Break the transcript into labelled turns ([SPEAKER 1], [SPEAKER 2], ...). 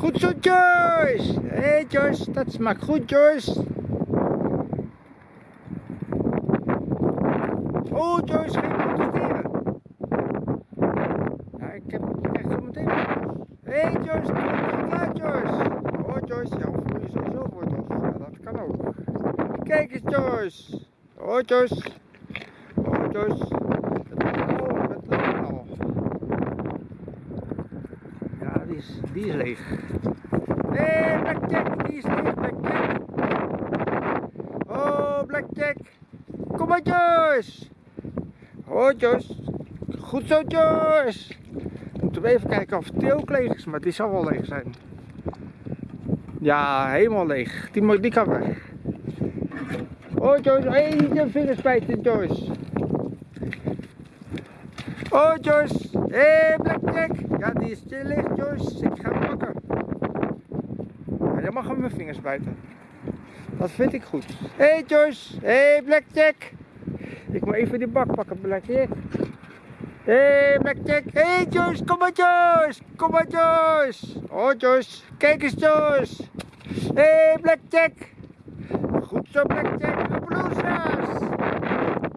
[SPEAKER 1] Goed zo, Joyce. Hé, hey, Joyce. Dat smaakt goed, Joyce. Oh, Joyce, geen protesteren. Ja, ik heb ik krijg zo meteen. Hé, hey, Joyce. Klaar, Joyce. Oh, Joyce. Ja, voel je sowieso wortels. Ja, dat kan ook. Kijk eens, Joyce. Oh, Joyce. Oh, Joyce. Oh, met al. Ja, die is, die leeg. Hey, Blackjack, die is leeg, Blackjack. Oh, Blackjack. Kom maar, Joyce. Oh, Joyce. Goed zo, Joyce. Moeten we even kijken of het ook leeg is, maar die zal wel leeg zijn. Ja, helemaal leeg. Die, die kan weg. Oh, Joyce. Hé, hey, je vingers bijten, Joyce. Oh, Joyce. Hé, hey, Blackjack. Ja, die is licht, Joyce. Ik ga hem pakken. Ja, je mag hem mijn vingers bijten. Dat vind ik goed. Hé, hey, Joyce. Hé, hey, Blackjack. Ik moet even die bak pakken, Blackjack. Hé, hey, Blackjack. Hé, hey, Joyce. Kom maar, Joyce. Kom maar, Joyce. Oh, Joyce. Kijk eens, Joyce. Hé, hey, Blackjack. Goed zo, Blackjack. Bloesjes.